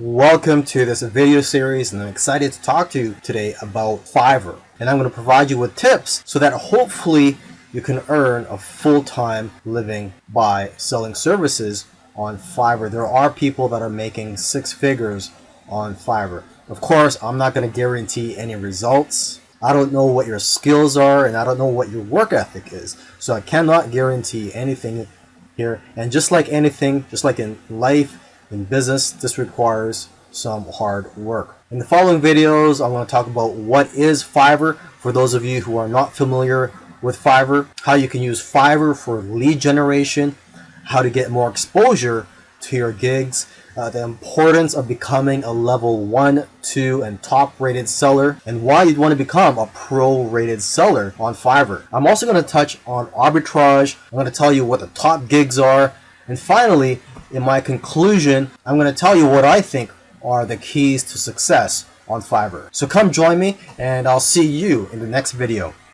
Welcome to this video series and I'm excited to talk to you today about Fiverr. And I'm going to provide you with tips so that hopefully you can earn a full-time living by selling services on Fiverr. There are people that are making six figures on Fiverr. Of course, I'm not going to guarantee any results. I don't know what your skills are and I don't know what your work ethic is. So I cannot guarantee anything here. And just like anything, just like in life, in business, this requires some hard work. In the following videos, I'm going to talk about what is Fiverr for those of you who are not familiar with Fiverr, how you can use Fiverr for lead generation, how to get more exposure to your gigs, uh, the importance of becoming a level 1, 2, and top rated seller, and why you'd want to become a pro rated seller on Fiverr. I'm also going to touch on arbitrage, I'm going to tell you what the top gigs are, and finally, in my conclusion, I'm going to tell you what I think are the keys to success on Fiverr. So come join me and I'll see you in the next video.